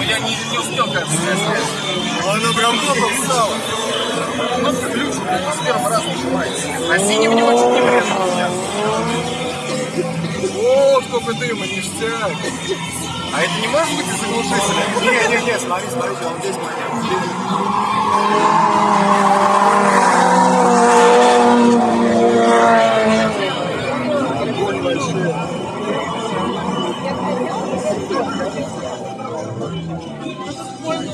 но я не, не успел, кажется, Она прям топом встала. Ну, ключ с первого раза нажимается. А синий в него не врезал сейчас. Вот сколько дыма, ништяк. А это не может быть из заглушителя? Нет, нет, нет, смотри, смотрите, он здесь моя. Огонь большой. one